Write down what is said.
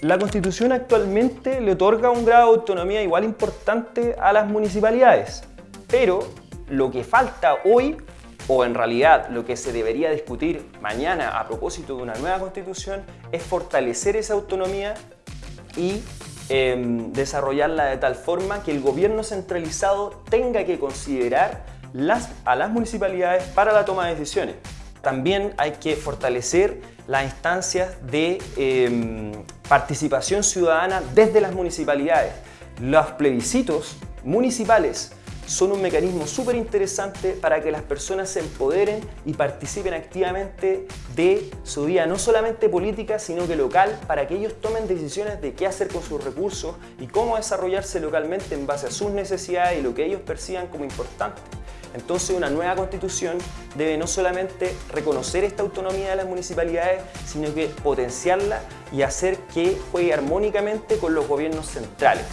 La Constitución actualmente le otorga un grado de autonomía igual importante a las municipalidades, pero lo que falta hoy, o en realidad lo que se debería discutir mañana a propósito de una nueva Constitución, es fortalecer esa autonomía y em, desarrollarla de tal forma que el gobierno centralizado tenga que considerar a las municipalidades para la toma de decisiones. También hay que fortalecer las instancias de em, participación ciudadana desde las municipalidades. Los plebiscitos municipales son un mecanismo súper interesante para que las personas se empoderen y participen activamente de su vida, no solamente política, sino que local, para que ellos tomen decisiones de qué hacer con sus recursos y cómo desarrollarse localmente en base a sus necesidades y lo que ellos perciban como importante. Entonces una nueva constitución debe no solamente reconocer esta autonomía de las municipalidades, sino que potenciarla y hacer que juegue armónicamente con los gobiernos centrales.